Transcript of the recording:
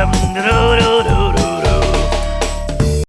여러분들은